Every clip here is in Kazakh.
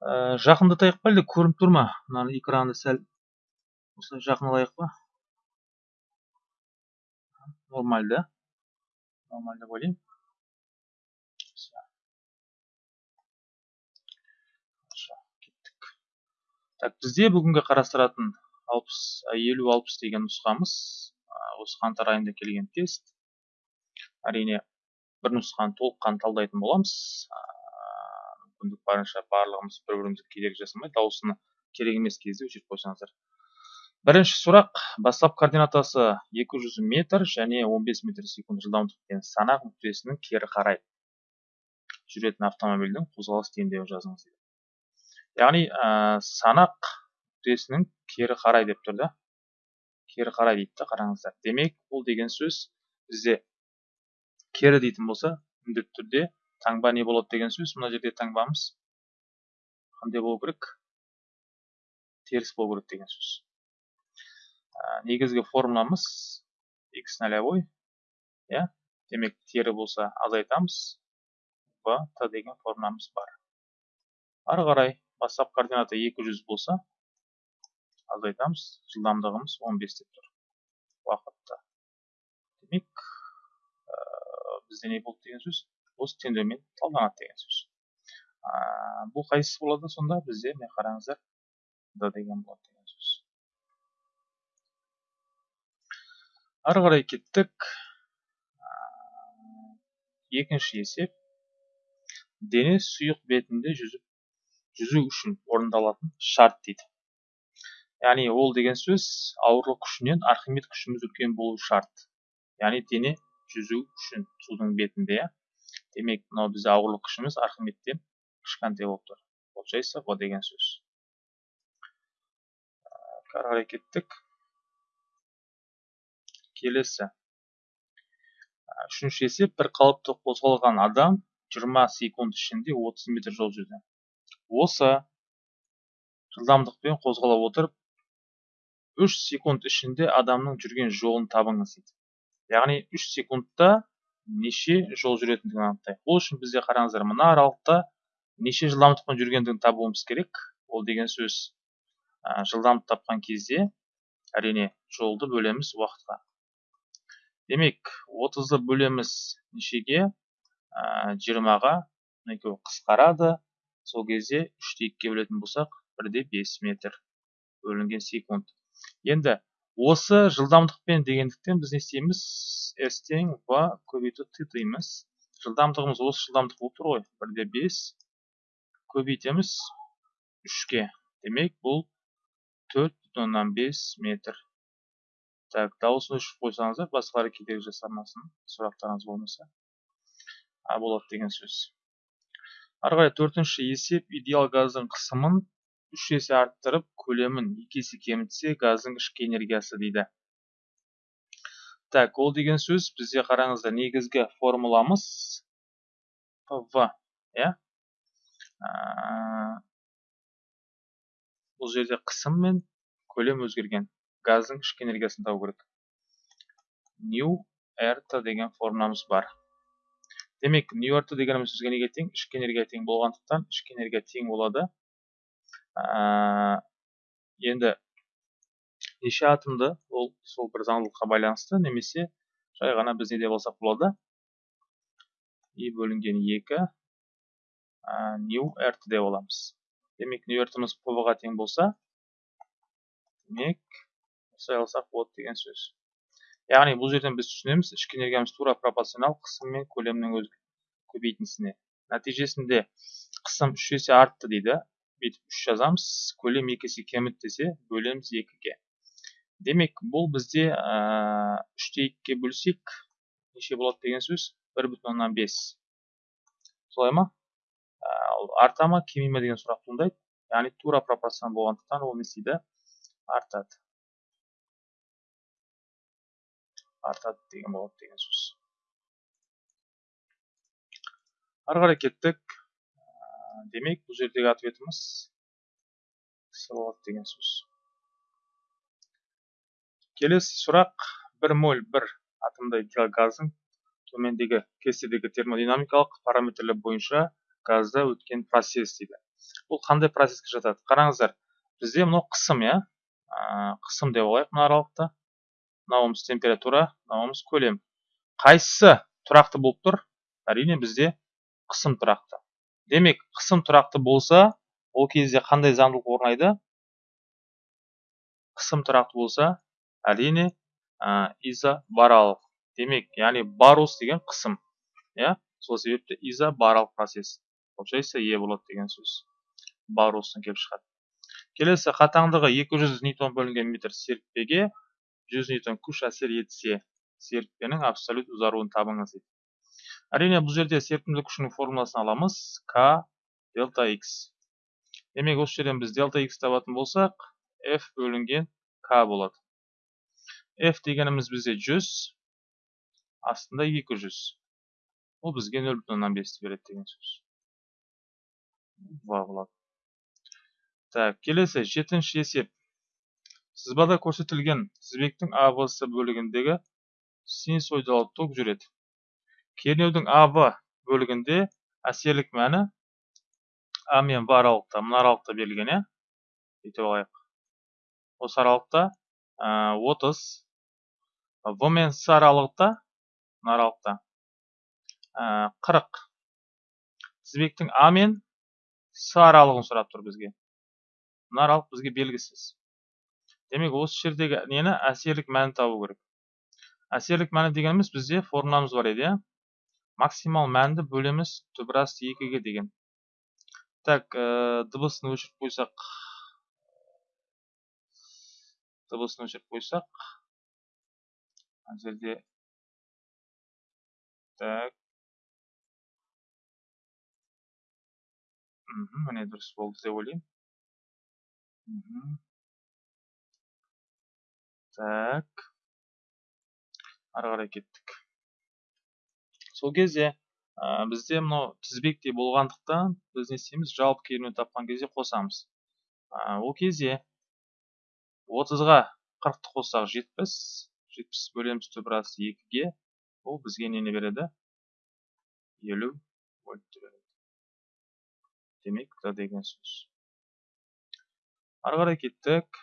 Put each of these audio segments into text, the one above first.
ә, жақындатайық па әлде көрініп тұр ма? Мына экранды сәл осылай жақындатайық па? Нормаль да. Нормаль деп ойлаймын. Кеттік. Так бізде бүгінгі қарастыратын алпыс елу алпыс деген нұсқамыз осы қаңтар айында келген тест. Әрине бір нұсқаны толыққанды талдайтын боламыз. Мүмкіндік барынша барлығымыз бір бірімізге кедергі жасамай дауысыны керек емес кезде өшіріп қойсаңыздар. Бірінші сұрақ. Бастап координатасы 200 метр және 15 метр секунд жылдамдықпен санақ нүктесінің кері қарай жүретін автомобильдің қозғалыс теңдеуін жазыңыз яғни ә, санақ нүктесінің кері қарай деп тұр да? Кері қарай дейді да қараңыздар. Демек бұл деген сөз бізде кері дейтін болса міндетті түрде таңба не болады деген сөз мына жерде таңбамыз. Қандай болу керек? Теріс болу керек деген сөз. Негізгі формуламыз x нолевой иә? Демек тері болса азайтамыз. B t деген формуламыз бар. Ары қарай бастап координата 200 болса азайтамыз. Жылдамдығымыз 15 деп тұр уақытта. Демек бізде не болды деген сөз? Осы теңдеумен талданады деген сөз бұл қайсысы болады сонда бізде міне қараңыздар д деген болады деген сөз ары қарай кеттік екінші есеп дене сұйық бетінде жүзіп жүзу үшін орындалатын шарт дейді яғни ол деген сөз ауырлық күшінен архимед күшіміз үлкен болу шарт яғни дене жүзу үшін судың бетінде иә демек мынау бізде ауырлық күшіміз архимедтен кішкентай болып тұр. Получается в деген сөз. Қарай кеттік келесі. Үшінші есеп бір қалыпты қозғалған адам 20 секунд ішінде 30 метр жол жүрді. Осы жылдамдықпен қозғала отырып 3 секунд ішінде адамның жүрген жолын табыңыз дейді. Яғни 3 секундта неше жол жүретіндігін анықтайық ол үшін бізде қараңыздар мына аралықта неше жылдамдықпен жүргендігін табуымыз керек. Ол деген сөз ә, жылдамдық тапқан кезде әрине жолды бөлеміз уақытқа. Демек 30-ды бөлеміз нешеге? Ә, 20-ға екеуі қысқарады. Сол кезде үште екіге бөлетін болсақ бірде бес метр бөлінген секунд. Енді осы жылдамдықпен дегендіктен біз не істейміз? S тең в көбейту т дейміз жылдамдығымыз осы жылдамдық болып тұр ғой. Бірде бес. Көбейтеміз үшке. Демек бұл төрт бүтін оннан бес метр. Так дауысын өшіріп қойсаңыздар басқалар кедергі жасамасын сұрақтарыңыз болмаса. А болады деген сөз. Ары қарай төртінші есеп идеал газдың қысымын үш есе арттырып көлемін екі есе кемітсе газдың ішкі энергиясы дейді так ол деген сөз бізде қараңыздар негізгі формуламыз в иә? Бұл жерде қысым мен көлем өзгерген. Газдың ішкі энергиясын табу керек нью рт деген формуламыз бар. Демек нью рт дегеніміз сөзге неге тең? Ішкі энергия тең болғандықтан ішкі энергия тең болады. Енді неше атомды ол сол бір заңдылыққа байланысты немесе жай ғана біз не деп болады. И бөлінген екі нью рт деп аламыз. Демек нью ртіміз ға тең болса демек осылай алсақ болады деген сөз. Яғни бұл жерден біз түсінеміз ішкі энергиямыз тура пропорционал қысым мен көлемнің көбейтіндісіне нәтижесінде қысым үш есе артты дейді. Бүйтіп үш жазамыз. көлем екі есе кеміді десе бөлеміз екіге. Демек бұл бізде үште екіге бөлсек неше болады деген сөз? бір бүтін оннан бес. Солай ма? Ол арта ма кеми ма деген сұрақ туындайды. Яғни тура пропорционал болғандықтан ол не істейді? Артады. Артады деген болады деген сөз. Ары қарай кеттік. Демек бұл жердегі ответіміз с болады деген сөз келесі сұрақ бір моль бір атомдай газдың төмендегі кестедегі термодинамикалық параметрлер бойынша газда өткен процесс дейді бұл қандай процесске жатады қараңыздар бізде мынау қысым иә қысым деп алайық мына аралықты мынауымыз температура мынауымыз көлем қайсысы тұрақты болып тұр әрине бізде қысым тұрақты демек қысым тұрақты болса ол кезде қандай заңдылық орнайды? Қысым тұрақты болса әрине изобаралық демек яғни барус деген қысым иә? Сол себепті изобаралық процесс. Получается е болады деген сөз. Барустан келіп шығады. Келесі қатаңдығы 200 ньютон бөлінген метр серіппеге 100 ньютон күш әсер етсе серіппенің абсолют ұзаруын табыңыз дейді. Әрине бұл жерде серпімділік күшінің формуласын аламыз. К дельта x демек осы жерден біз дельта x табатын болсақ f бөлінген к болады. F дегеніміз бізде 100 астында 200 ол бізге 0 бүтін оннан бесті береді деген сөз. Два болады. Так келесі жетінші есеп. Сызбада көрсетілген тізбектің авс бөлігіндегі синусоидалы ток жүреді. Кернеудің ав бөлігінде әсерлік мәні а мен в аралықта мына аралықта берілген иә бүйтіп алайық. Осы аралықта отыз в мен с аралықта мына аралықта қырық. Тізбектің а мен с аралығын сұрап тұр бізге. Мына аралық бізге белгісіз. Демек осы жердегі нені? Әсерлік мәнін табу керек. Әсерлік мәні дегеніміз бізде формуламыз бар еді иә? Максимал мәнді бөлеміз түбірас екіге деген. Так дыбысын өшіріп қойсақ. Дыбысын өшіріп қойсақ. Мына жерде. Так. Міне дұрыс болды деп ойлаймын. Так. Ары қарай кеттік. Сол кезде бізде мынау тізбектей болғандықтан біз не істейміз жалпы кернеу тапқан кезде қосамыз. Ол кезде отызға қырықты қоссақ жетпіс жетпіс бөлеміз түбірасы екіге ол бізге нені береді? елу вольтты береді демек т деген сөз. Ары қарай кеттік.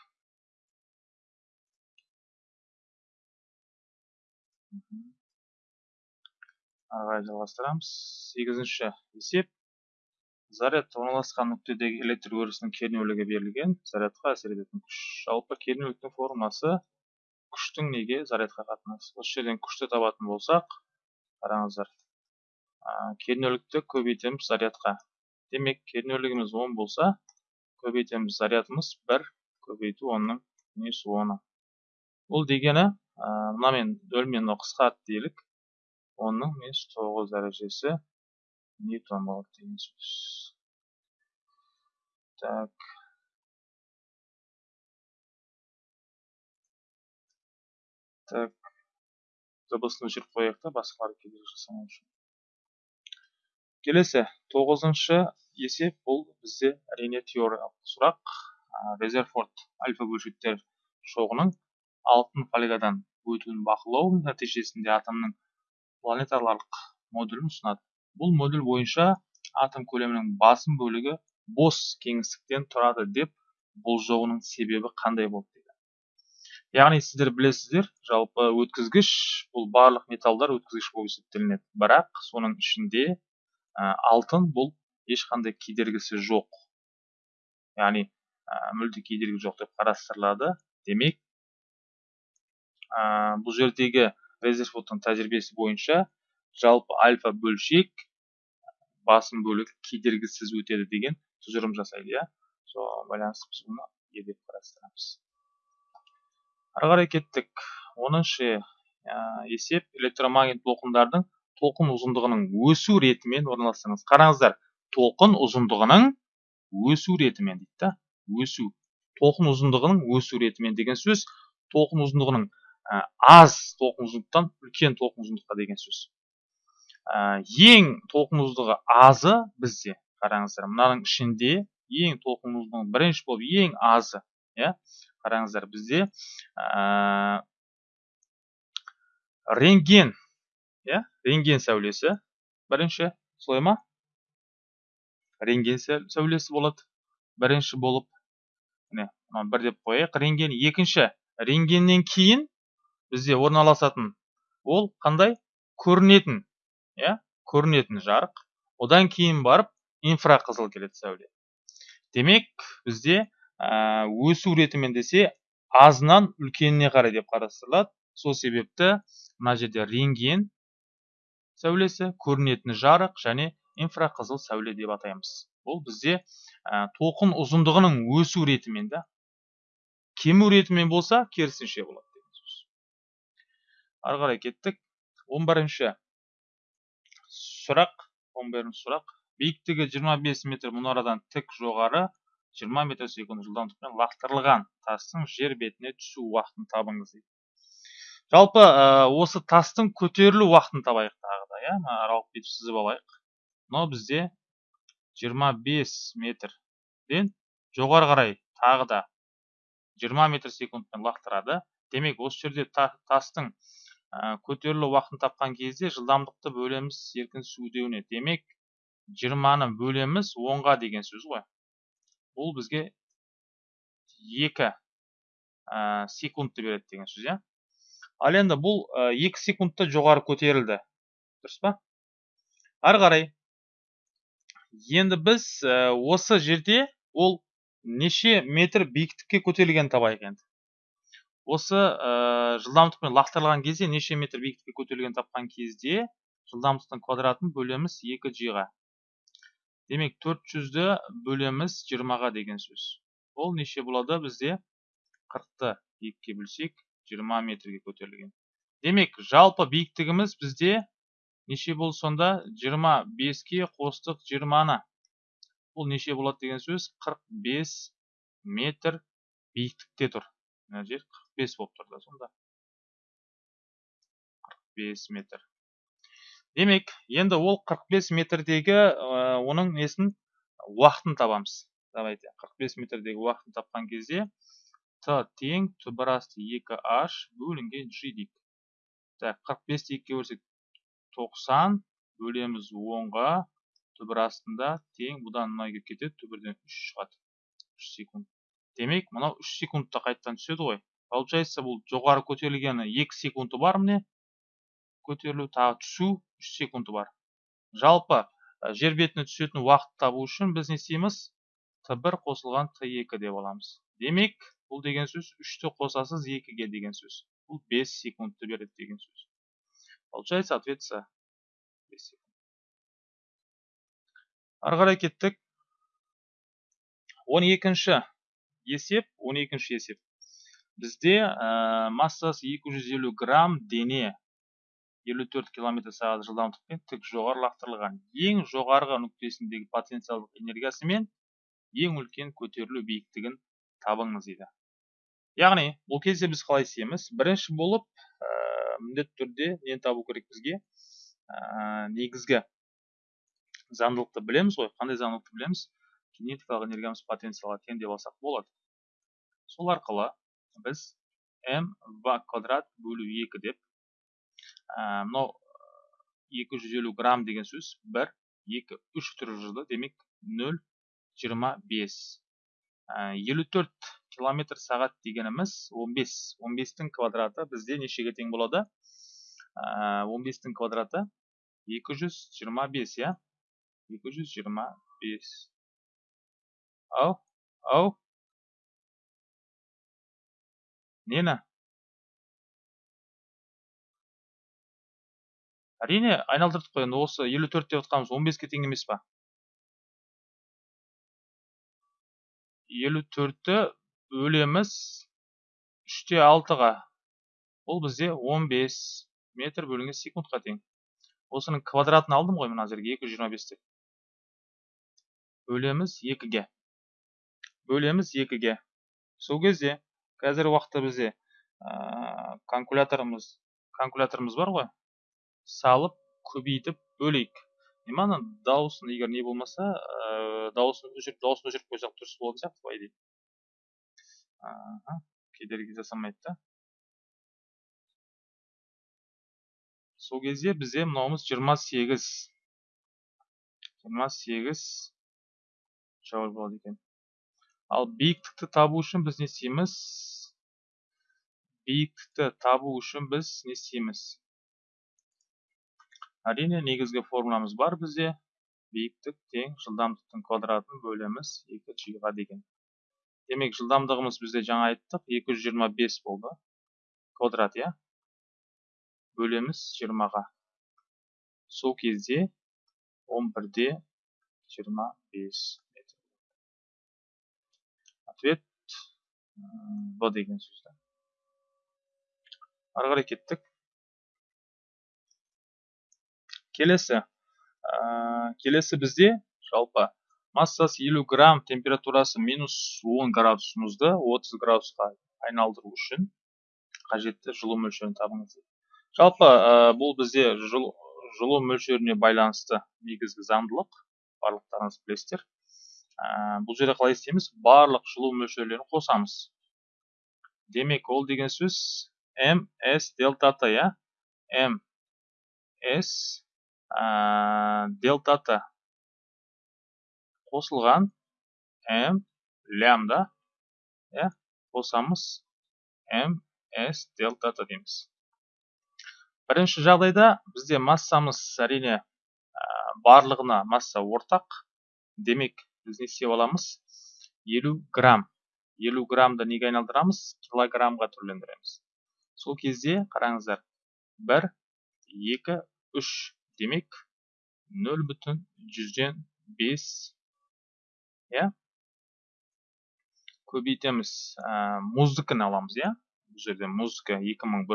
Ары қарай жалғастырамыз. Сегізінші есеп. Заряд орналасқан нүктедегі электр өрісінің кернеулігі берілген. Зарядқа әсер ететін күш. Жалпы кернеуліктің формуласы күштің неге зарядқа қатынасы? Осы жерден күшті табатын болсақ қараңыздар. Кернеулікті көбейтеміз зарядқа. Демек кернеулігіміз 10 болса көбейтеміз зарядымыз 1 көбейту 10-ның несі 10 бұл дегені мынамен нөлмен қысқарт делік. 10-ның несі 9 дәрежесі ньютон болады деген так так дыбысын өшіріп қояйық та басқалар кедергі жасамау үшін келесі тоғызыншы есеп бұл бізде әрине теориялық сұрақ резерфорд альфа бөлшектер шоғының алтын фольгадан өтуін бақылау нәтижесінде атомның планетарлық модулін ұсынады. Бұл модуль бойынша атом көлемінің басым бөлігі бос кеңістіктен тұрады деп болжауының себебі қандай болды яғни сіздер білесіздер жалпы өткізгіш бұл барлық металдар өткізгіш болып есептелінеді. Бірақ соның ішінде алтын бұл ешқандай кедергісі жоқ. Яғни мүлде кедергі жоқ деп қарастырылады. Демек бұл жердегі резерфордтың тәжірибесі бойынша жалпы альфа бөлшек басым бөлігі кедергісіз өтеді деген тұжырым жасайды иә? Соған байланысты біз бұны е қарастырамыз. Ары қарай кеттік. Оныншы есеп. Электромагнит толқындардың толқын ұзындығының өсу ретімен орналастырыңыз. Қараңыздар толқын ұзындығының өсу ретімен дейді да? Өсу. Толқын ұзындығының өсу ретімен деген сөз. Толқын ұзындығының аз толқын ұзындықтан үлкен толқын ұзындыққа деген сөз. Ең толқын ұзындығы азы бізде қараңыздар. Мынаның ішінде ең толқын ұзындығы бірінші болып ең азы иә қараңыздар. Бізде ә, рентген иә рентген сәулесі бірінші солай ма? Рентген сәулесі болады бірінші болып. Міне бір деп қояйық. Рентген екінші. Рентгеннен кейін бізде орналасатын. Ол қандай? Көрінетін иә? Көрінетін жарық. Одан кейін барып инфрақызыл келеді сәуле. Демек бізде өсу ретімен десе азынан үлкеніне қарай деп қарастырылады. Сол себепті мына жерде рентген сәулесі көрінетін жарық және инфрақызыл сәуле деп атаймыз. Бұл бізде толқын ұзындығының өсу ретімен да кему ретімен болса керісінше болады. Ары қарай кеттік. 11 сұрақ 11 сұрақ. Биіктігі 25 метр мұнарадан тік жоғары 20 метр секунд жылдамдықпен лақтырылған тастың жер бетіне түсу уақытын табыңыз дейді. Жалпы осы тастың көтерілу уақытын табайық тағы да иә аралық бүйтіп сызып алайық. Мынау бізде 25 метрден жоғары қарай тағы да 20 метр секундпен лақтырады. Демек осы жерде тастың көтерілу уақытын тапқан кезде жылдамдықты бөлеміз еркін су үдеуіне демек 20-ны бөлеміз 10-ға деген сөз ғой. Бұл бізге екі секундты береді деген сөз иә. Ал енді бұл екі секундта жоғары көтерілді. Дұрыс па? Ары қарай енді біз осы жерде ол неше метр биіктікке көтерілгенін табайық енді. Осы жылдамдықпен лақтырылған кезде неше метр биіктікке көтерілгенін тапқан кезде жылдамдықтың квадратын бөлеміз екі жиға. Демек 400-ді бөлеміз 20-ға деген сөз. Ол неше болады бізде? 40-ты 2-ге бөлсек 20 метрге көтерілген. Демек жалпы биіктігіміз бізде неше болды сонда? 25-ке қостық 20-ны бұл неше болады деген сөз? 45 метр биіктікте тұр. Мына жер 45 болып тұр да сонда. 45 метр. Демек енді ол 45 метрдегі оның несін? Уақытын табамыз. Давайте 45 метрдегі уақытын тапқан кезде т тең түбір асты 2h бөлінген g дейік. Так 45-ті 2-ге бөлсек 90 бөлеміз 10-ға түбір астында тең бұдан мына кетіп кетеді түбірден 3 шығады. 3 секунд. Демек мынау 3 секундта қайтадан түседі ғой. Получается бұл жоғары көтерілгені 2 секунды бар міне көтерілу тағы түсу үш секунды бар. Жалпы жер бетіне түсетін уақыт табу үшін біз не істейміз? Т бір қосылған т екі деп аламыз. Демек бұл деген сөз үшті қосасыз екіге деген сөз. Бұл бес секундты береді деген сөз. Получается ответ с ары қарай кеттік. Он екінші есеп он екінші есеп. Бізде массасы 250 грамм дене 54 км сағат жылдамдықпен тік жоғары лақтырылған ең жоғарғы нүктесіндегі потенциалдық энергиясы мен ең үлкен көтерілу биіктігін табыңыз дейді. Яғни бұл кезде біз қалай істейміз? Бірінші болып ә, міндетті түрде нені табу керек бізге? Ә, негізгі заңдылықты білеміз ғой. Қандай заңдылықты білеміз? Кинетикалық энергиямыз потенциалға тең деп алсақ болады. Сол арқылы біз м в квадрат бөлу екі деп мынау екі жүз елу грамм деген сөз бір екі үш түрі жүрді демек нөл жиырма бес елу төрт километр сағат дегеніміз он бес он бестің квадраты бізде нешеге тең болады он бестің квадраты екі жүз жиырма бес иә екі жүз жиырма бес ау ау нені әрине айналдырдық қой енді осы елу төрт деп отқанымыз он беске тең емес па? елу төртті бөлеміз үште алтыға. Бұл бізде 15 метр бөлінген секундқа тең. Осының квадратын алдым ғой мына жерге екі жүз жиырма бес деп бөлеміз екіге. Бөлеміз екіге. Сол кезде қазіргі уақытта бізде калькуляторымыз калькуляторымыз бар ғой. Салып көбейтіп бөлейік. Мана дауысын егер не болмаса дауысын өшіріп дауысын өшіріп қойсақ дұрыс болатын сияқты по идее кедергі жасамайды да. Сол кезде бізде мынауымыз жиырма сегіз. Жиырма сегіз жауап болады екен. Ал биіктікті табу үшін біз не істейміз? Биіктікті табу үшін біз не істейміз? Әрине негізгі формуламыз бар бізде. Биіктік тең жылдамдықтың квадратын бөлеміз. Екі жиға деген. Демек жылдамдығымыз бізде жаңа айттық. 225 болды. Квадрат иә? Бөлеміз жиырмаға. Сол кезде он бірде жиырма бес. метр ответ б деген сөз ары қарай кеттік келесі. Келесі бізде жалпы массасы 50 грамм температурасы минус 10 градус мұзды 30 градусқа айналдыру үшін қажетті жылу мөлшерін табыңыз. Жалпы бұл бізде жылу мөлшеріне байланысты негізгі заңдылық. Барлықтарыңыз білесіздер. Бұл жерде қалай істейміз? Барлық жылу мөлшерлерін қосамыз. Демек ол деген сөз ms дельта т иә? Ms дельта т қосылған м лямда иә? Қосамыз ms дельта т дейміз. Бірінші жағдайда бізде массамыз әрине барлығына масса ортақ. Демек біз не істеп аламыз 50 грамм. 50 граммды неге айналдырамыз? килограммға түрлендіреміз. Сол кезде қараңыздар 1 2 3 демек 0 бүтін жүзден 5 иә? Көбейтеміз мұздікін аламыз иә? Бұл жерде мұздікі 2100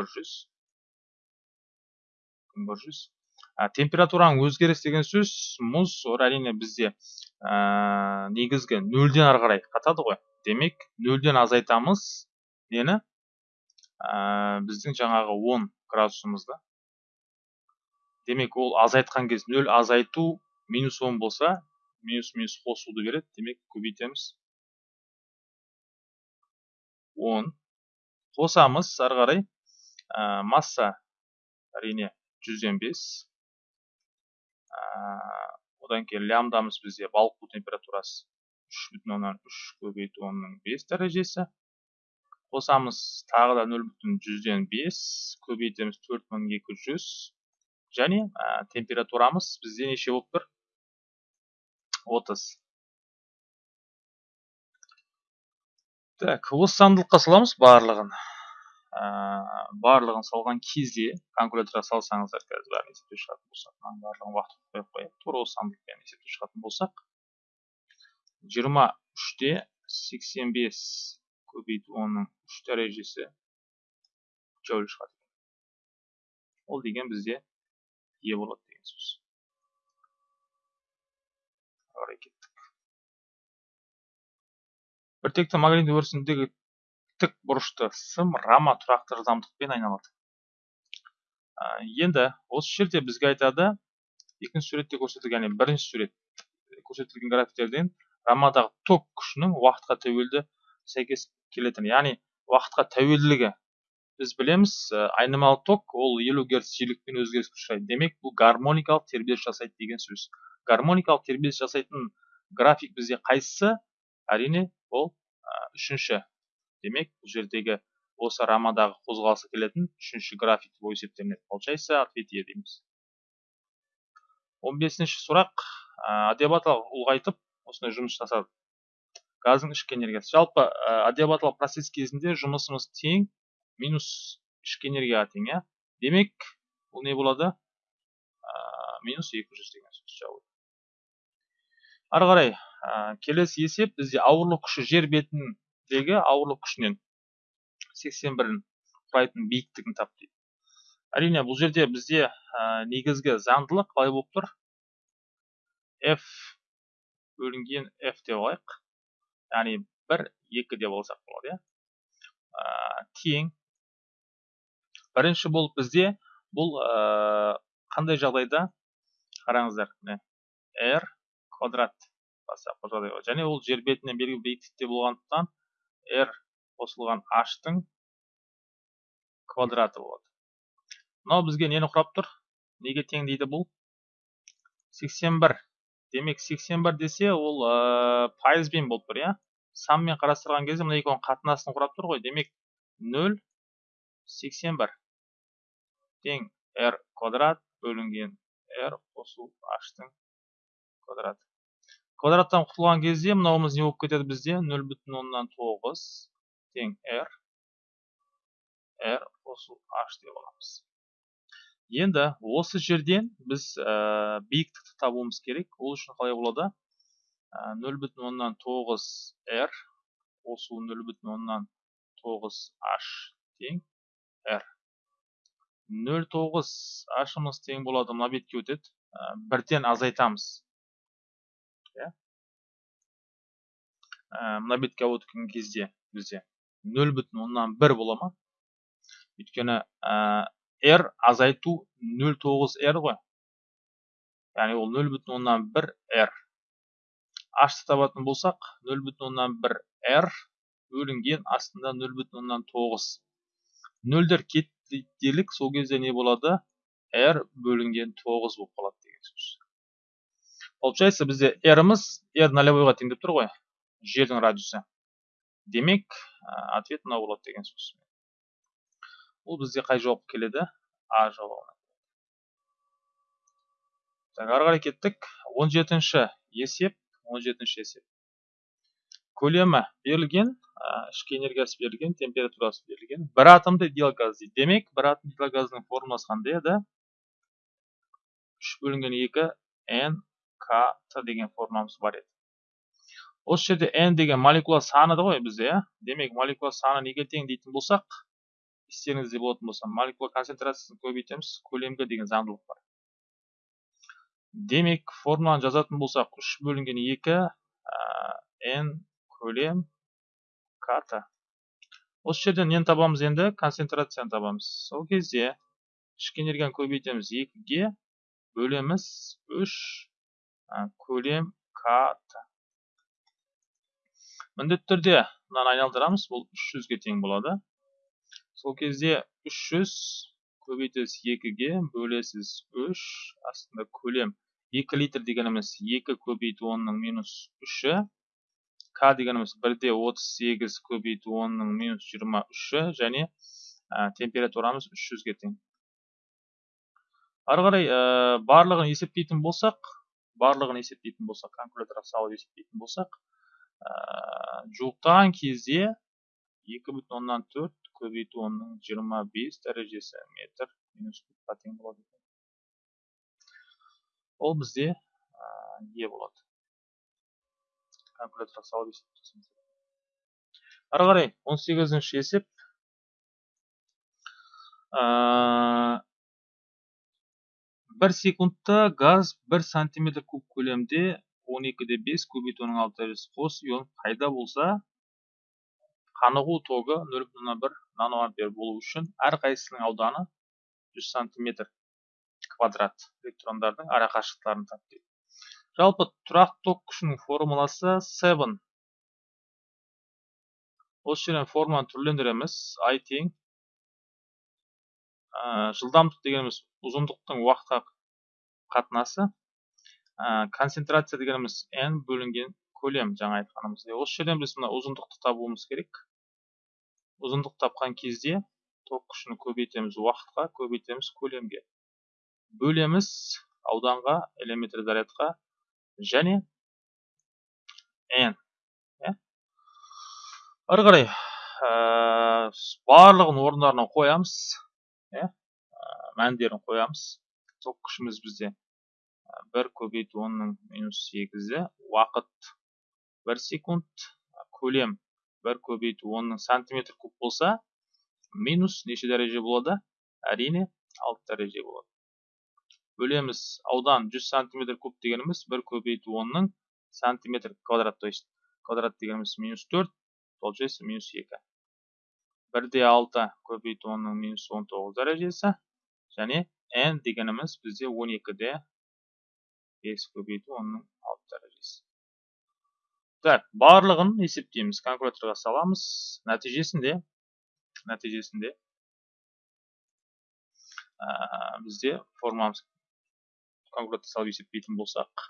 бір жүз. Температураның өзгеріс деген сөз мұз әрине бізде негізгі нөлден ары қарай қатады ғой. Демек нөлден азайтамыз. Нені? Ә, біздің жаңағы 10 градусымызды демек ол азайтқан кез нөл азайту минус 10 болса минус минус қосуды береді. Демек көбейтеміз. 10 қосамыз ары қарай ә, масса әрине жүзден бес. Одан кейін лямдамыз бізде балқу температурасы үш бүтін оннан үш көбейту онның бес дәрежесі. Қосамыз тағы да нөл бүтін жүзден бес көбейтеміз төрт мың екі жүз. Және температурамыз бізде неше болып тұр? Отыз. Так осы заңдылыққа саламыз барлығын. Барлығын салған кезде калькуляторға салсаңыздар қазір бәрін есептеп шығатын болсақ мынаның барлығын уақыт қойып қояйық тура осы сандықпен есептеп шығатын болсақ жиырма үште сексен бес көбейту онның үш дәрежесі джоуль шығады ол деген бізде е болады деген сөз. Қарай кеттік. Біртекті магнит өрісіндегі тік бұрышты сым рама тұрақты жылдамдықпен айналады. Енді осы жерде бізге айтады екінші суретте көрсетілген яғни бірінші сурет көрсетілген графиктерден рамадағы ток күшінің уақытқа тәуелді сәйкес келетін. Яғни уақытқа тәуелділігі біз білеміз айнымалы ток ол елу герц жиілікпен өзгеріске ұшырайды демек бұл гармоникалық тербеліс жасайды деген сөз. Гармоникалық тербеліс жасайтын график бізде қайсысы? Әрине ол үшінші демек бұл жердегі осы рамадағы қозғалысы келетін үшінші график болып есептелінеді. Получается ответ е дейміз. Он бесінші сұрақ. Адиабаталық ұлғайтып осындай жұмыс жасады. Газдың ішкі энергиясы. Жалпы адиабаталық процесс кезінде жұмысымыз тең минус ішкі энергияға тең иә? Демек бұл не болады? Минус екі жүз деген сөз ары қарай келесі есеп бізде ауырлық күші жер бетінің дегі ауырлық күшінен 81 құрайтын биіктігін тап дейді. Әрине бұл жерде бізде негізгі заңдылық қалай болып тұр? F бөлінген f деп алайық. Яғни 1 2 деп алсақ болады иә. Тең. Бірінші болып бізде бұл қандай жағдайда? Қараңыздар r квадрат және ол жер бетінен белгілі биіктікте болғандықтан r қосылған h-тың квадраты болады. Мынау бізге нені құрап тұр? Неге тең дейді бұл? 81 демек 81 десе ол ә, пайызбен болып тұр иә? Санмен қарастырған кезде мына екеуінің қатынасын құрап тұр ғой. Демек 0 81 тең r квадрат бөлінген r қосу h-тың квадраты. Квадраттан құтылған кезде мынауымыз не болып кетеді бізде? 0 бүтін оннан тоғыз тең r r қосу h деп аламыз. Енді осы жерден біз ә, биіктікті табуымыз керек. Ол үшін қалай болады? Нөл бүтін оннан тоғыз r қосу нөл бүтін оннан тоғыз h тең r нөл тоғыз h'ымыз тең болады. Мына бетке өтеді. Ә, бірден азайтамыз. Иә мына бетке өткен кезде бізде нөл бүтін оннан бір бола ма? Өйткені r азайту 0,9 r ғой. Яғни ол 0,1 r h табатын болсақ 0,1 r бөлінген астында 0,9 нөлдер кетті делік сол кезде не болады? R бөлінген 9 болып қалады деген сөз. Получается бізде r'ымыз r нолевойға тең деп тұр ғой жердің радиусы. Демек ответ мынау болады деген сөз. Ол бізде қай жауап келеді? А жауабы так ары қарай кеттік. он жетінші есеп он жетінші есеп. Көлемі берілген ішкі энергиясы берілген температурасы берілген. Бір атомды идеал газ дейді. Демек бір атомды идеал газдың формуласы қандай еді? Үш бөлінген екі n т деген формуламыз бар еді осы жерде n деген молекула саны ғой бізде демек молекула саны неге тең дейтін болсақ естеріңізде болатын болса молекула концентрациясын көбейтеміз көлемгі деген заңдылық бар демек формуланы жазатын болсақ үш бөлінген екі n көлем ката осы жерден нені табамыз енді концентрацияны табамыз сол кезде ішкі энергияны көбейтеміз екіге бөлеміз үш көлем ката міндетті түрде мынаны айналдырамыз бұл үш жүзге тең болады. Сол кезде 300 көбейтесіз екіге бөлесіз үш. Астында көлем 2 литр дегеніміз 2 көбейту онның минус үші. К дегеніміз бірде 38 көбейту онның минус 23-і және температурамыз 300-ге тең. Ары барлығын есептейтін болсақ барлығын есептейтін болсақ калькуляторға салып есептейтін болсақ ә, жуықтаған кезде екі бүтін оннан төрт көбейту оның жиырма бес дәрежесі метр минус кубқа тең болады ол бізде е болады. Калькуляторға салып есептесеңіз ары қарай он сегізінші есеп. Бір секундта газ бір сантиметр куб көлемде он екіде бес көбейту оның алты қос ион пайда болса қанығу тогы нөл бүтін бір наноампер болу үшін әрқайсысының ауданы 100 сантиметр квадрат электрондардың арақашықтықтарын тап дейді жалпы тұрақты ток күшінің формуласы 7 осы жерден формуланы түрлендіреміз i тең жылдамдық дегеніміз ұзындықтың уақытқа қатынасы. Концентрация дегеніміз n бөлінген көлем жаңа айтқанымыздай осы жерден біз мына ұзындықты табуымыз керек. Ұзындық тапқан кезде ток күшін көбейтеміз уақытқа көбейтеміз көлемге. Бөлеміз ауданға элементар зарядқа және n иә? Ары қарай барлығын орындарына қоямыз. Иә мәндерін қоямыз ток күшіміз бізде бір көбейту онның минус сегізі уақыт бір секунд көлем бір көбейту онның сантиметр куб болса минус неше дәреже болады әрине алты дәреже болады бөлеміз аудан 100 сантиметр куб дегеніміз бір көбейту онның сантиметр квадрат то есть квадрат дегеніміз минус төрт получается минус екі бірде алты көбейту онның минус он тоғыз дәрежесі және n дегеніміз бізде он екіде бес көбейту онның алты дәрежесі так барлығын есептейміз калькуляторға саламыз нәтижесінде нәтижесінде бізде формамыз калькулятор салып есептейтін болсақ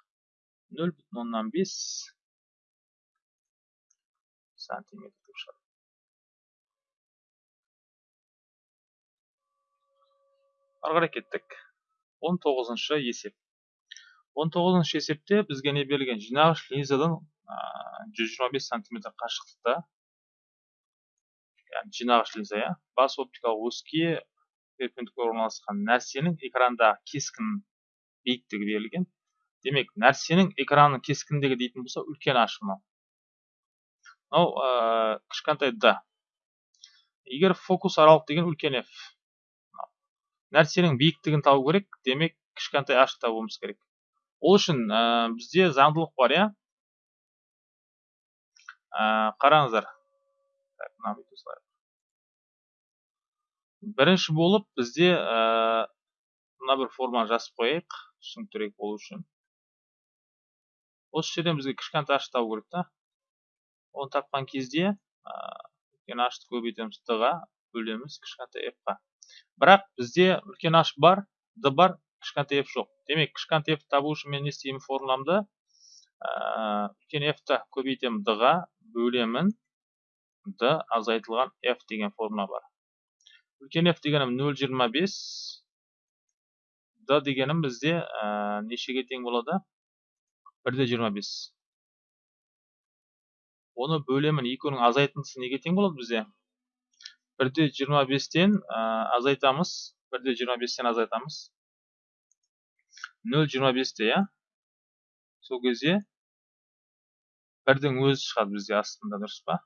нөл бүтін оннан бес сантиметр шығады ары қарай кеттік он тоғызыншы есеп он тоғызыншы есепте бізге не берілген жинағыш линзадан жүз жиырма бес сантиметр қашықтықта яғни жинағыш линза иә бас оптикалық өске перпендикуляр орналасқан нәрсенің экрандағы кескін биіктігі берілген. Демек нәрсенің экранның кескіндігі дейтін болса үлкен h мынау. Мынау кішкентай д егер фокус аралық деген үлкен f. нәрсенің биіктігін табу керек демек кішкентай h табуымыз керек. Ол үшін ә, бізде заңдылық бар иә? Ә, қараңыздар. Бірінші болып бізде ә, мына бір форманы жазып қояйық түсініктірек болу үшін. Осы жерден бізге кішкентай h табу керек та. Оны тапқан кезде үлкен h көбейтеміз д ға бөлеміз кішкентай f қа бірақ бізде үлкен h бар d бар кішкентай f жоқ. Демек кішкентай f табу үшін мен не істеймін формуламды үлкен f ті көбейтемін d ға бөлемін. D азайтылған f деген формула бар. Үлкен f дегенім 0,25 d дегенім бізде нешеге тең болады? 1,25 оны бөлемін екеуінің азайтындысы неге тең болады бізде? Бірде жиырма бестен азайтамыз. Бірде жиырма бестен азайтамыз. Нөл жиырма бесте иә? Сол кезде бірдің өзі шығады бізде астында дұрыс па?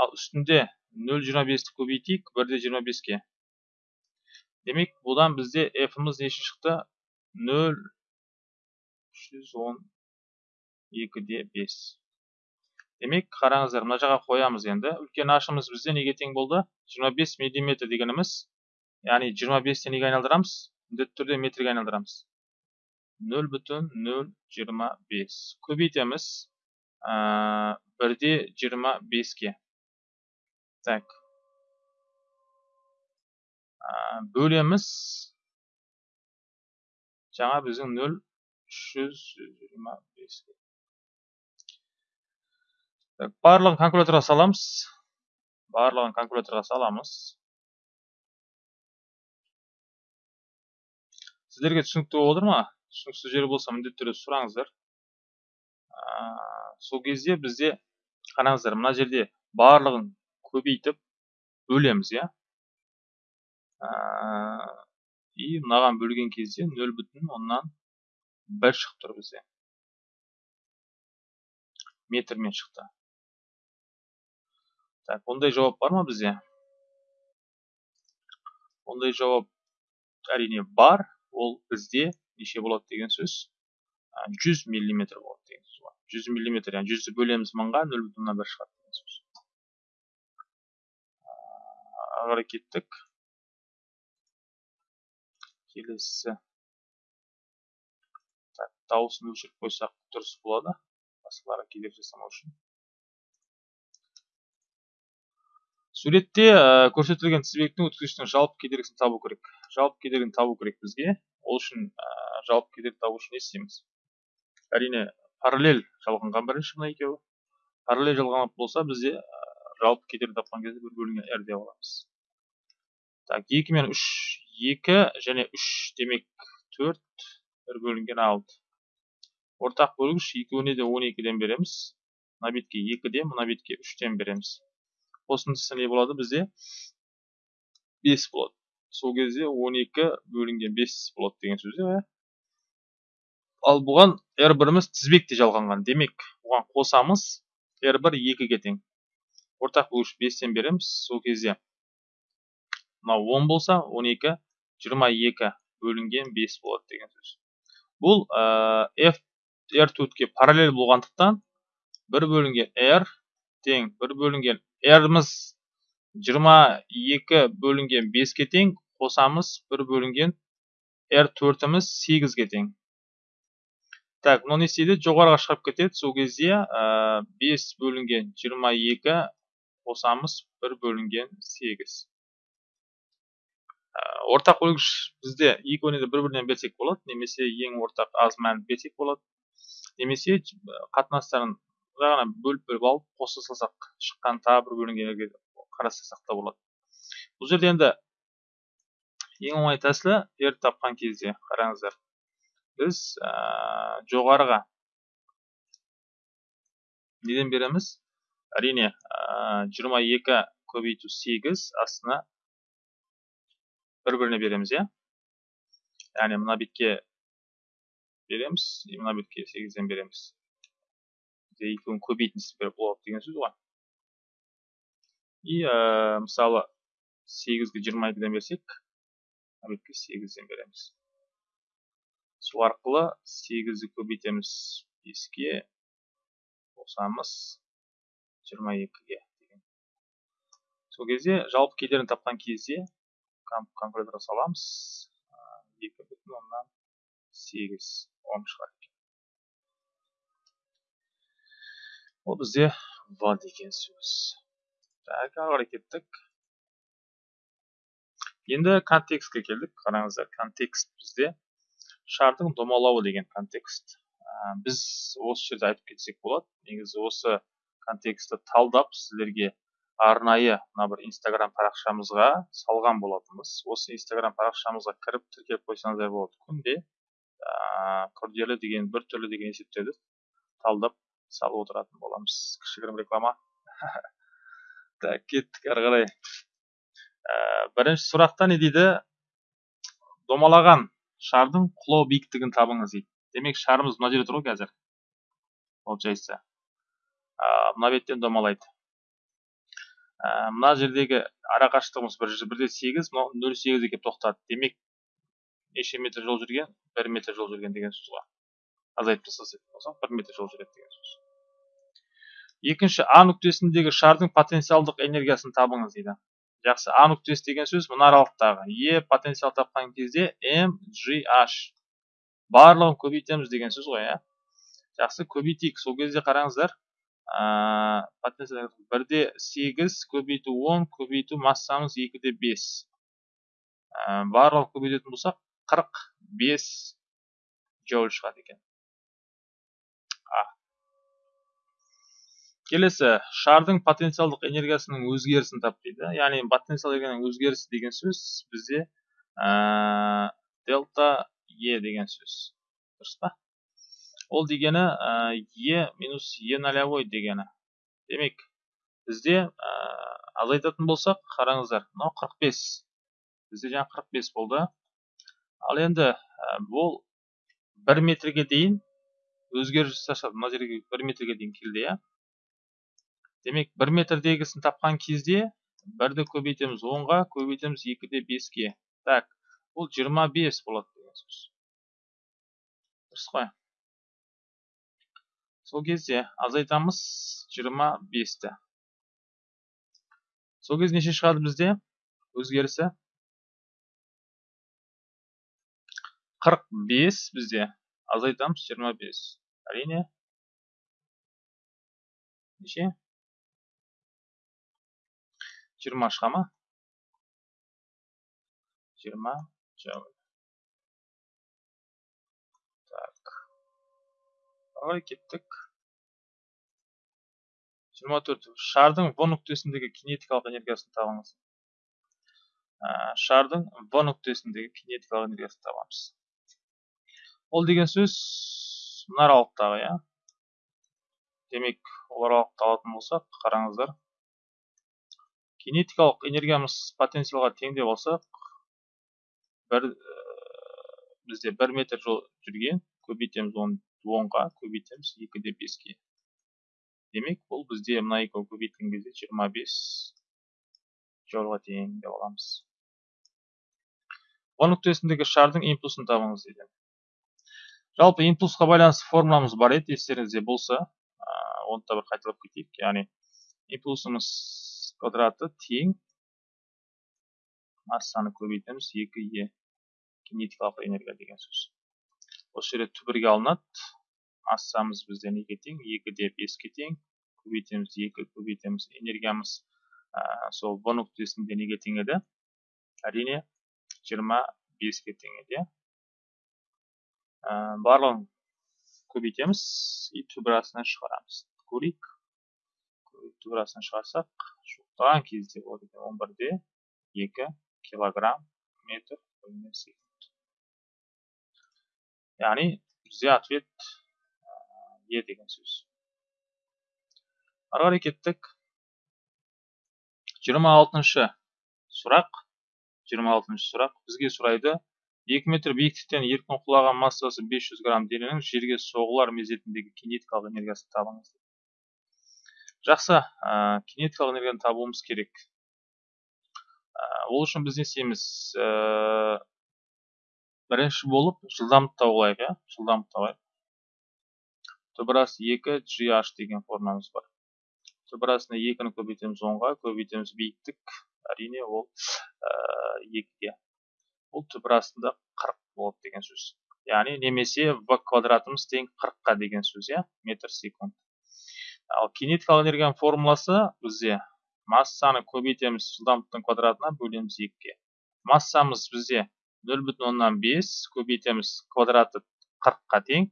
Ал үстінде нөл жиырма бесті көбейтейік бірде жиырма беске. Демек бұдан бізде f ымыз неше шықты? Нөл жүз он екіде бес. Демек қараңыздар мына жаққа қоямыз енді. Үлкен ашымыз бізде неге тең болды? 25 мм дегеніміз яғни 25-те неге айналдырамыз міндетті түрде метрге айналдырамыз. 0 бүтін 0,25 көбейтеміз бірде 25-ке так. Бөлеміз. Жаңа біздің 0 325 барлығын калькуляторға саламыз. Барлығын калькуляторға саламыз. Сіздерге түсінікті болып отыр ма? Түсініксіз жері болса міндетті түрде сұраңыздар. Сол кезде бізде қараңыздар мына жерде барлығын көбейтіп бөлеміз иә? И мынаған бөлген кезде нөл бүтін оннан бір шығып тұр бізде. Метрмен шықты. Так ондай жауап бар ма бізде ондай жауап әрине бар ол бізде неше болады деген сөз. 100 миллиметр болады деген сөз бар. 100 миллиметр яғни жүзді бөлеміз мыңға нөл бүтін оннан бір шығады деген сөз. Ары кеттік. Келесі. Дауысын өшіріп қойсақ дұрыс болады. Басқаларға кедергі жасамау үшін. Суретте көрсетілген тізбектің өткізгіштің жалпы кедергісін табу керек. Жалпы кедергіні табу керек бізге. Ол үшін жалпы кедергі табу үшін не істейміз? Әрине параллель жалғанған бірінші мына екеуі. Параллель жалғанып болса бізде жалпы кедергі тапқан кезде бір бөлінген r деп аламыз. Так екі мен үш екі және үш демек төрт бір бөлінген алты ортақ бөлгіш екеуіне де он екіден береміз. Мына бетке екіден мына бетке үштен береміз. Қосындысы не болады бізде? 5 болады сол кезде 12 бөлінген 5 болады деген сөз иә. Ал бұған r1-іміз тізбекте жалғанған. Демек бұған қосамыз r1 2-ге тең. Ортақ бөлгіш 5-тен береміз. Сол кезде мынау 10 болса 12 22 бөлінген 5 болады деген сөз. Бұл f r2-ке параллель болғандықтан 1 бөлінген r тең 1 бөлінген r-іміз 22 бөлінген 5-ке тең қосамыз 1 бөлінген r4-іміз 8-ге тең так мынау не істейді жоғарыға шығып кетеді сол кезде 5 бөлінген 22 қосамыз 1 бөлінген 8 ортақ бөлгіш бізде екеуіне де бір бірінен берсек болады немесе ең ортақ аз мәнді берсек болады немесе қатынастарын ғана бөліп бөліп алып қоса салсақ шыққан тағы бір бөлінгенге қарастырсақ та болады. Бұл жерде енді ең оңай тәсілі r тапқан кезде қараңыздар. Біз ә, жоғарыға неден береміз? Әрине жиырма екі көбейту сегіз астына бір біріне береміз иә? Яғни мына бетке береміз мына бетке сегізден береміз. Екеуін көбейтіндісі болады деген сөз ғой и ә, мысалы сегізге жиырма екіден берсек бетке сегізден береміз сол арқылы сегізді көбейтеміз беске қосамыз жиырма екіге деген сол кезде жалпы кедерін тапқан кезде калькуляторға саламыз екі бүтін оннан сегіз ом шығады ол бізде в деген сөз так ары қарай кеттік енді контекстке келдік қараңыздар контекст бізде шардың домалауы деген контекст. Біз осы жерде айтып кетсек болады. Негізі осы контекстті талдап сіздерге арнайы мына бір инстаграм парақшамызға салған болатынбыз. Осы инстаграм парақшамызға кіріп тіркеліп қойсаңыздар болады. Күнде күрделі деген бір түрлі деген есептерді талдап салып отыратын боламыз кішігірім реклама так кеттік ары қарай ә, бірінші сұрақта не дейді домалаған шардың құлау биіктігін табыңыз дейді демек шарымыз мына жерде тұр ғой қазір получается мына беттен домалайды мына жердегі ара қашықтығымыз бір бірде сегіз мынау нөл сегізге келіп тоқтады демек неше метр жол жүрген бір метр жол жүрген деген сөз ғой азайтып тастасақ болсақ бір метр жол жүреді деген сөз. Екінші а нүктесіндегі шардың потенциалдық энергиясын табыңыз дейді. Жақсы а нүктесі деген сөз мына аралықтағы е потенциал тапқан кезде м g h. Барлығын көбейтеміз деген сөз ғой иә? Жақсы көбейтейік. Сол кезде қараңыздар бірде сегіз көбейту он көбейту массамыз екіде бес. Барлығын көбейтетін болсақ қырық бес джоуль шығады екен. Келесі шардың потенциалдық энергиясының өзгерісін тап дейді. Яғни потенциал энергияның өзгерісі деген сөз бізде дельта е деген сөз. Дұрыс па? Ол дегені е минус е нолевой дегені. Демек бізде азайтатын болсақ қараңыздар мынау 45 бізде жаңа 45 болды. Ал енді бұл 1 метрге дейін өзгеріс жасады мына жерге 1 метрге дейін келді иә? Демек 1 метрдегісін тапқан кезде бірді көбейтеміз 10-ға көбейтеміз 2-де 5-ге так бұл 25 болады деген сөз. Дұрыс қой. Сол кезде азайтамыз 25-ті сол кезде неше шығады бізде? Өзгерісі? 45 бізде. Азайтамыз 25 әрине. Неше? 20 шыға ма 20 Java. Так. Ары кеттік. 24. Шардың В нүктесіндегі кинетикалық энергиясын табыңыз. Шардың В нүктесіндегі кинетикалық энергиясын табамыз. Ол деген сөз мына аралықтағы, иә. Демек, ол аралықты алатын болсақ, қараңыздар. Кинетикалық энергиямыз потенциалға тең деп бір бізде бір метр жол жүрген көбейтеміз он онға көбейтеміз екіде беске. Демек бұл бізде мына екеуін көбейткен кезде жиырма бес жолға тең деп аламыз о нүктесіндегі шардың импульсын табыңыз дейді жалпы импульсқа байланысты формуламыз бар еді естеріңізде болса. Оны да бір қайталап кетейік. Яғни импульсымыз квадраты тең массаны көбейтеміз. Екі е. Кинетикалық энергия деген сөз. Осы жерде түбірге алынады. Массамыз бізде неге тең екіде беске тең көбейтеміз екі көбейтеміз энергиямыз ә, сол в нүктесінде неге тең еді? Әрине жиырма беске тең еді иә. Ә, барлығын көбейтеміз. И түбірасынан шығарамыз. Көрейік. Түбірасынан шығарсақ жуықтаған кезде екен он бірде екі килограмм метр секунд яғни бізде ответ е деген сөз ары қарай кеттік жиырма алтыншы сұрақ. Жиырма алтыншы сұрақ. Бізге сұрайды. Екі метр биіктіктен еркін құлаған массасы 500 грамм дененің жерге соғылар мезетіндегі кинетикалық энергиясын табыңыз жақсы ә, кинетикалық энергияны табуымыз керек. Ә, ол үшін біз не істейміз? Ә, бірінші болып жылдамдықты тауып иә? Жылдамдықты табайық түбірас екі gh деген формуламыз бар. Түбірасына екіні көбейтеміз онға көбейтеміз биіктік әрине ол екіге. Бұл түбір астында 40 болады деген сөз. Яғни немесе в квадратымыз тең 40-қа деген сөз иә? Метр секунд. Ал кинетикалық энергияның формуласы бізде. Массаны көбейтеміз жылдамдықтың квадратына бөлеміз екіге. Массамыз бізде 0,5 көбейтеміз квадраты 40-қа тең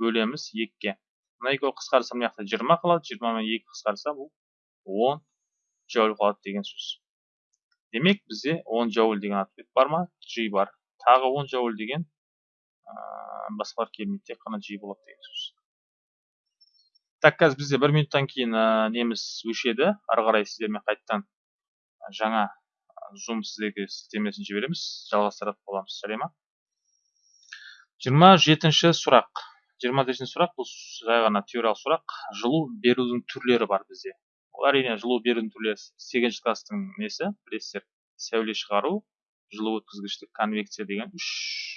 бөлеміз екіге. Мына екеуі қысқарса мына жақта 20 қалады 20 мен 2 қысқарса бұл 10 джоуль қалады деген сөз. Демек бізде 10 джоуль деген ответ бар ма? G бар. Тағы 10 джоуль деген ә, басқалар келмейді тек қана g болады деген сөз. Так қазір бізде бір минуттан кейін ә, неміз өшеді. Ары қарай сіздермен қайтадан жаңа зум сіздерге сілтемесін жібереміз. Жалғастыратын боламыз. Сәле ма жиырма жетінші сұрақ. Жиырма жетінші сұрақ бұл жай ғана теориялық сұрақ. Жылу берудің түрлері бар бізде. Ол әрине жылу берудің түрлері сегізінші класстың несі білесіздер. Сәуле шығару жылу өткізгіштік конвекция деген үш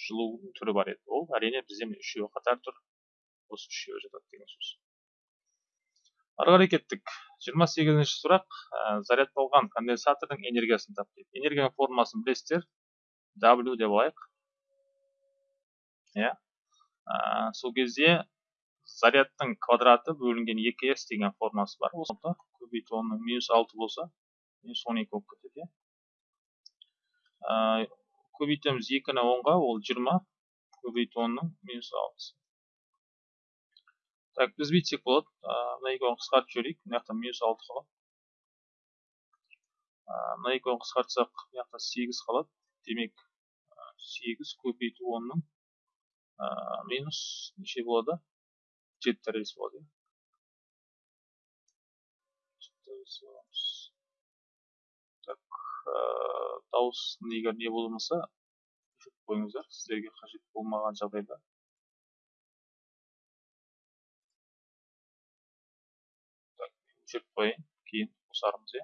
жылу түрі бар еді. Ол әрине бізде үшеуі қатар тұр. Осы үшеуі жатады деген сөз. Ары қарай кеттік. Жиырма сегізінші сұрақ ә, зарядталған конденсатордың энергиясын тап дейді энергияның формуласын білесіздер? W деп алайық. Иә. Ә, сол кезде зарядтың квадраты бөлінген 2s деген формасы бар. Осы көбейту оның минус алты болса минус он екі болып кетеді иә. Көбейтеміз екіні онға ол жиырма. Көбейту онның минус алтысы. Так біз бүйтсек болады мына екеуін қысқартып жіберейік мына жақта минус алты қалады мына екеуін қысқартсақ мына жақта сегіз қалады демек сегіз көбейту онның минус неше болады жеті дәрежесі болады так дауыс егер не болмаса өшіріп қойыңыздар сіздерге қажет болмаған жағдайда қояйын кейін қосармыз иә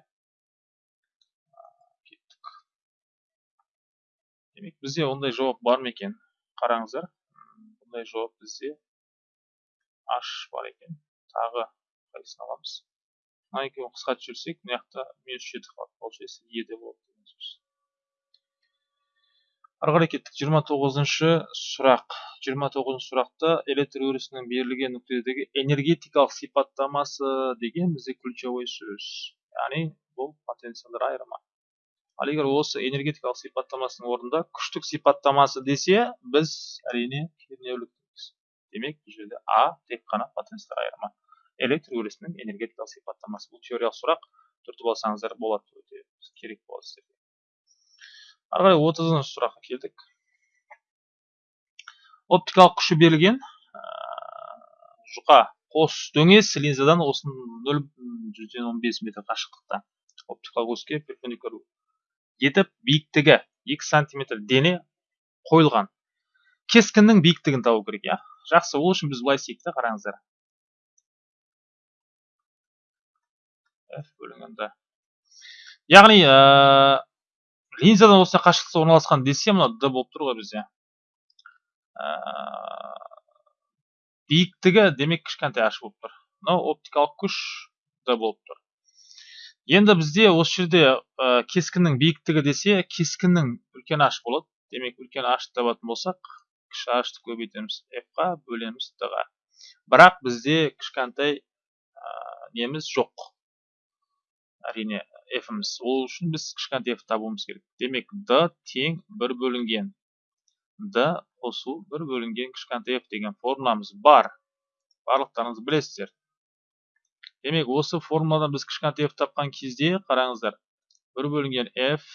кеттік. Демек бізде ондай жауап бар ма екен? Қараңыздар. Бұндай жауап бізде h бар екен. Тағы қайсысын аламыз? Мына екеуін қысқартып жіберсек мына жақта минус жеті қалады получается еде болады. деген сөз ары қарай кеттік. жиырма тоғызыншы сұрақ. жиырма тоғызыншы сұрақта электр өрісінің берілген нүктедегі энергетикалық сипаттамасы деген бізде ключевой сөз. Яғни бұл потенциалдар айырымы. Ал егер осы энергетикалық сипаттамасының орнында күштік сипаттамасы десе біз әрине кернеулік демек бұл жерде а тек қана потенциалдар айырымы. Электр өрісінің энергетикалық сипаттамасы. Бұл теориялық сұрақ түртіп алсаңыздар болады өте керек болады сіздерге. Ары қарай отызыншы сұраққа келдік. Оптикалық күші берілген жұқа қос дөңес линзадан осы нөл жүзден он бес метр қашықтықта. Оптикалық өске перпендикуляр етіп биіктігі екі сантиметр дене қойылған. Кескіннің биіктігін табу керек иә. Жақсы ол үшін біз былай істейік та қараңыздар. F бөлінген д яғни ә, линзадан осындай қашықтықта орналасқан десе мына д болып тұр ғой бізде. Ә, биіктігі демек кішкентай h болып тұр. Мынау оптикалық күш д болып тұр. Енді бізде осы жерде ә, кескіннің биіктігі десе кескіннің үлкен h болады. Демек үлкен h табатын болсақ кіші ашты көбейтеміз. F қа бөлеміз д ға бірақ бізде кішкентай неміз жоқ. Әрине f іміз ол үшін біз кішкентай f табуымыз керек. Демек д тең бір бөлінген. Д қосу бір бөлінген кішкентай f деген формуламыз бар. Барлықтарыңыз білесіздер. Демек осы формуладан біз кішкентай f тапқан кезде қараңыздар бір бөлінген f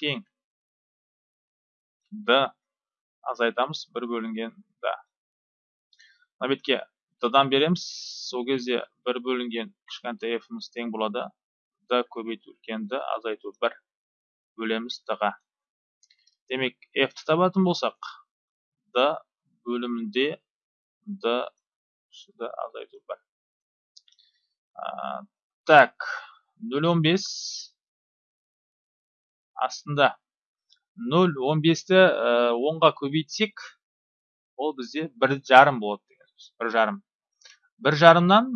тең. D азайтамыз бір бөлінген d мына бетке дан береміз. Сол кезде бір бөлінген кішкентай f'іміз тең болады d көбейту үлкен d азайту бір бөлеміз d ға демек f-ті табатын болсақ d бөлімінде d d азайту бір. Так нөл он бес. Астында. Нөл он бесті онға көбейтсек ол бізде бір жарым болады деген сөз бір жарым. Бір жарымнан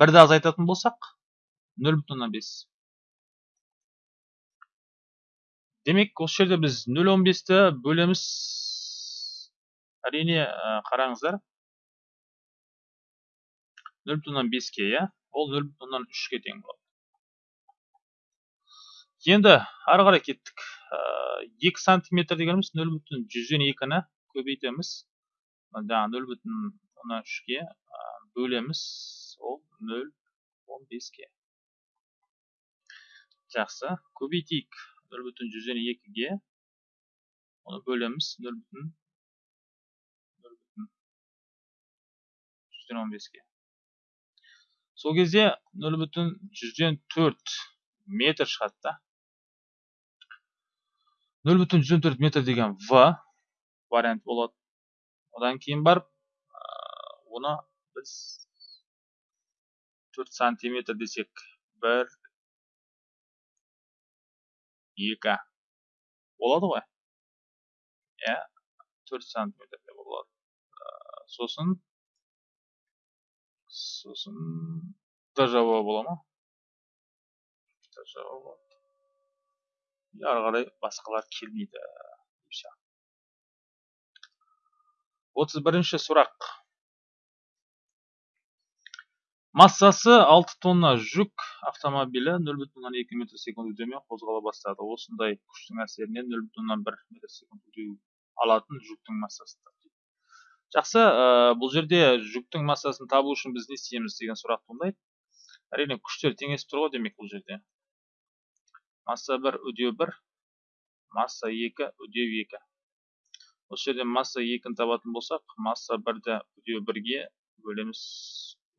бірді азайтатын болсақ нөл бүтін оннан бес. Демек осы жерде біз нөл он бесті бөлеміз. Әрине қараңыздар. Нөл бүтін оннан беске иә? Ол нөл бүтін оннан үшке тең болады. Енді ары қарай кеттік. Екі сантиметр дегеніміз нөл бүтін жүзден екіні көбейтеміз. Жаңағы нөл бүтін оннан үшке бөлеміз ол нөл он беске жақсы көбейтейік нөл бүтін жүзден оны бөлеміз нөл бүтін нөл бүтін жүзден сол кезде нөл бүтін жүзден төрт метр шығады да нөл бүтін жүзден төрт метр деген в вариант болады одан кейін барып оны біз төрт сантиметр десек бір екі болады ғой иә төрт сантиметр деп болады сосын сосын д жауабы бола ма д жауабы ары қарай басқалар келмейді отыз бірінші сұрақ массасы 6 тонна жүк автомобилі 0,2 екі метр секунд үдеумен қозғала бастады. Осындай күштің әсерінен 0,1 бір метр секунд үдеу алатын жүктің массасы жақсы бұл жерде жүктің массасын табу үшін біз не істейміз деген сұрақ туындайды. Әрине күштер теңесіп тұр ғой демек бұл жерде. Масса 1 үдеу 1 масса 2 үдеу 2 осы жерден масса 2-ні табатын болсақ масса 1-ді үдеу 1-ге бөлеміз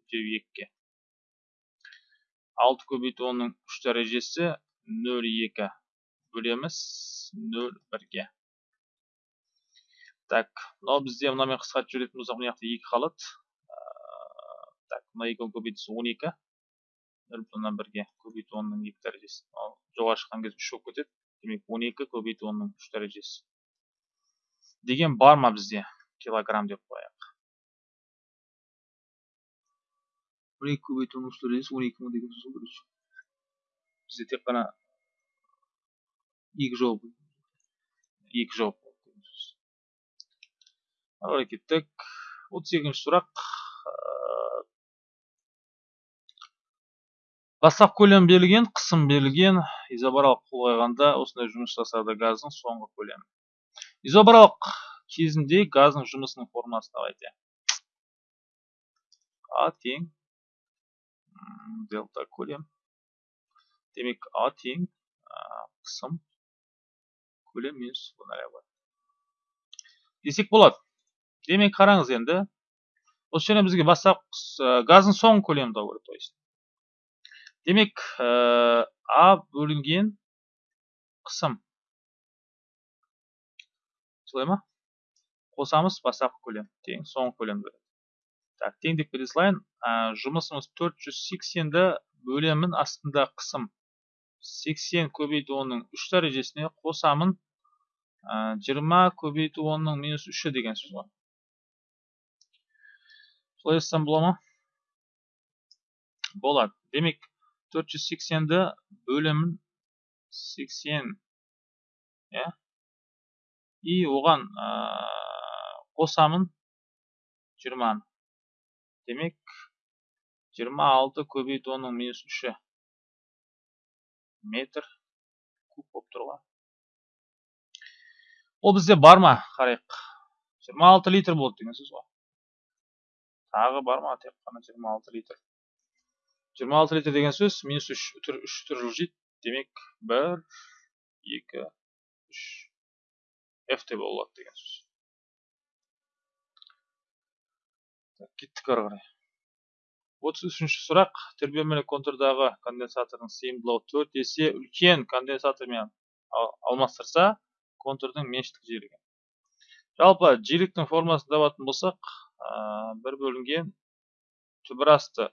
үдеу 2-ге 6 көбейту 10-ның 3 дәрежесі 0,2 бөлеміз 0,1-ге так мынау бізде мынамен қысқартып жіберетін болсақ мына жақта 2 қалады так мына 2 көбейтісі 12 нөл бүтін оннан бірге көбейту онның екі дәрежесі. Ал жоғары шыққан кезде үш болып кетеді. Демек он екі көбейту онның үш дәрежесі. Деген бар ма бізде килограмм деп қояйық? Он екі көбейту онның үш дәрежесі он екі мың деген сөз бірінші бізде тек қана екі жауап екі жауап ары кеттік отыз екінші сұрақ Бастап көлем берілген, қысым берілген, изобаралық қолғайғанда осындай жұмыс жасады газдың соңғы көлемі. Изобаралық кезінде газдың жұмысының формасы давайте. А тең делта көлем. Демек А тең қысым көлем минус бар. Десек болады. Демек қараңыз енді. Осы жерде бізге бастап газдың соңғы көлемін табу керек, демек а бөлінген қысым солай ма қосамыз бастапқы көлем тең соңғы көлем береді так тең деп кете салайын жұмысымыз 480-ді бөлемін астында қысым. 80 көбейту оның 3 дәрежесіне қосамын. 20 көбейту оның минус 3 деген сөз ғой солай болады. Демек 480-ді бөлімін 80 иә? И оған қосамын 20 демек 26 көбейту оның минус 3 метр куб болып тұр ғой бізде бар ма қарайық 26 литр болды деген сөз ғой тағы бар ма тек қана жиырма алты литр жиырма алты литр деген сөз минус үш үш литр жылжиды демек бір екі үш ф те болады деген сөз кеттік ары қарай. отыз үшінші сұрақ. тербелмелі контурдағы конденсатордың сыйымдылығы төрт есе үлкен конденсатормен алмастырса контурдың меншіктік жиілігі жалпы жиіліктің формуласын табатын болсақ бір бөлінген түбір асты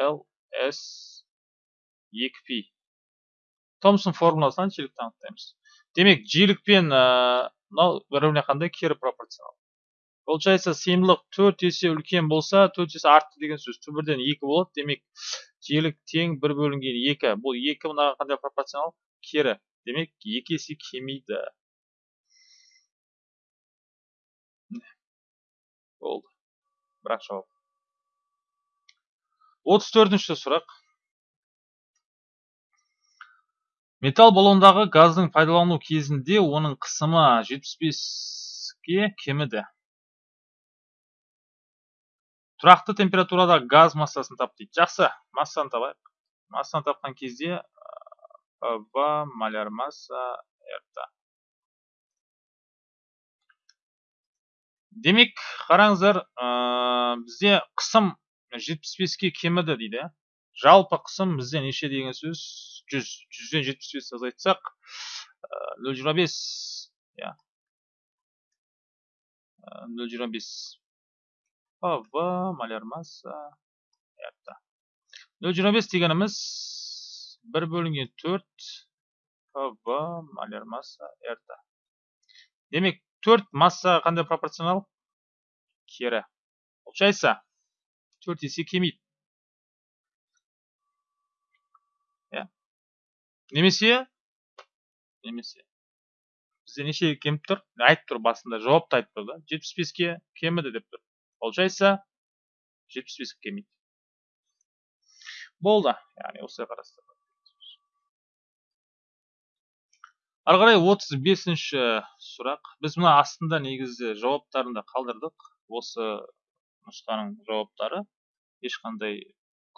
l s 2 p. Томсон формуласынан жиілікті анықтаймыз. Демек жиілік пен мынау бір біріне қандай кері пропорционал получается сыйымдылық төрт есе үлкен болса төрт есе артты деген сөз. Түбірден екі болады. Демек жиілік тең бір бөлінген екі. Бұл екі мынаға қандай пропорционал? Кері. Демек екі есе кемиді. Болды. Бірақ жауап. Отыз төртінші сұрақ. Металл баллондағы газдың пайдалану кезінде оның қысымы жетпіс беске кеміді. Тұрақты температурада газ массасын тап дейді жақсы массаны табайық. Массаны тапқан кезде в маляр масса рт демек қараңыздар бізде қысым жетпіс беске кеміді дейді. Жалпы қысым бізде неше деген сөз? Жүз. Жүзден жетпіс бес азайтсақ нөл жиырма бес. Иә. Нөл жиырма бес. В маляр масса рт нөл жиырма бес бір бөлінген төрт в маляр масса рт демек төрт массаға қандай пропорционал кері получается төрт есе кемиді иә немесе бізде неше кеміп тұр айтып тұр басында жауапты айтып тұр да жетпіс беске кеміді деп тұр Получается 75 келмейді. Болды. Яғни осылай қарастырдық. Ары қарай 35-ші сұрақ. Біз мына астында негізі жауаптарында қалдырдық. Осы нұсқаның жауаптары ешқандай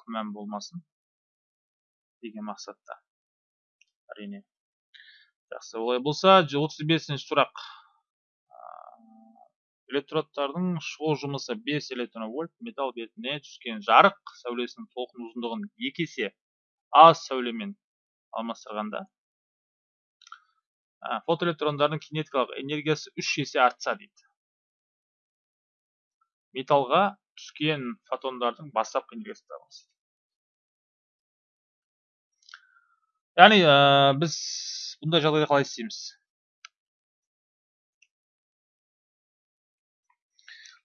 күмән болмасын деген мақсатта. Әрине. Жақсы, олай болса 35-ші сұрақ электродтардың шығу жұмысы 5 электрон вольт металл бетіне түскен жарық сәулесінің толқын ұзындығын екі есе аз сәулемен алмастырғанда фотоэлектрондардың кинетикалық энергиясы үш есе артса дейді. Металлға түскен фотондардың бастапқы энергиясы яғни біз бұндай жағдайда қалай істейміз?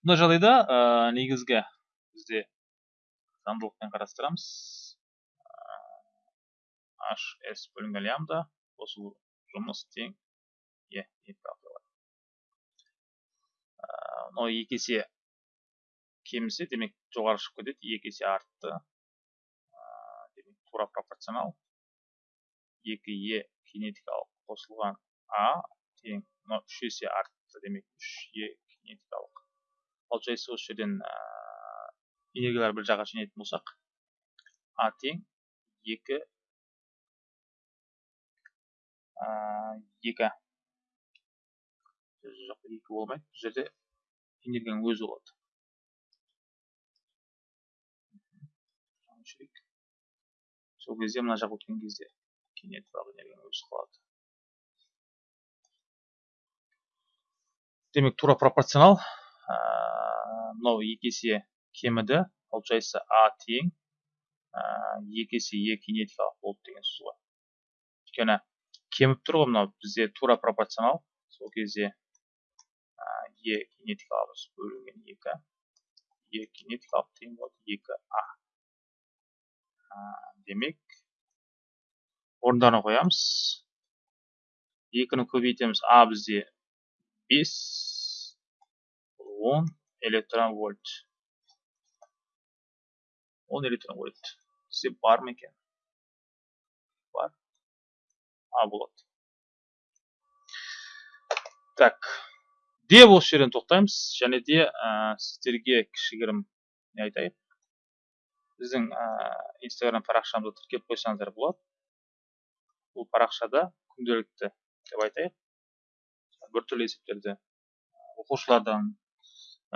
Мына жағдайда негізгі бізде заңдылықпен қарастырамыз. H s бөлінген лямбда қосылу жұмыс тең е мынау екі есе кемісе демек жоғары шығып кетеді екі есе артты. Демек тура пропорционал. Екі е кинетикалық қосылған а тең мынау үш есе артты демек үш е кинетикалық. Получается осы жерден энергиялар бір жаққа жинайтын болсақ а тең екі екі жоқ екі болмайды бұл жерде энергияның өзі болады сол кезде мына жақ өткен кезде кинетикалық энергияның өзі қалады демек тура пропорционал мынау екі есе кеміді получается а тең. Екі есе е кинетикалық болды деген сөз ғой. Өйткені кеміп тұр ғой мынау бізде тура пропорционал. Сол кезде е кинетикалық бөлінген екі. Е кинетикалық тең болады екі а. Демек орындарына қоямыз. Екіні көбейтеміз. А бізде бес 10 электрон вольт 10 электрон вольт бізде бар. Ма екен бар а болады так. Де осы жерден тоқтаймыз. Және де сіздерге кішігірім не айтайық біздің инстаграм парақшамызға тіркеліп қойсаңыздар болады. Бұл парақшада күнделікті деп айтайық. Біртүрлі есептерді оқушылардан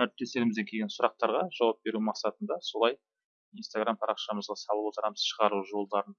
әріптестерімізден келген сұрақтарға жауап беру мақсатында солай инстаграм парақшамызға салып отырамыз шығару жолдарын.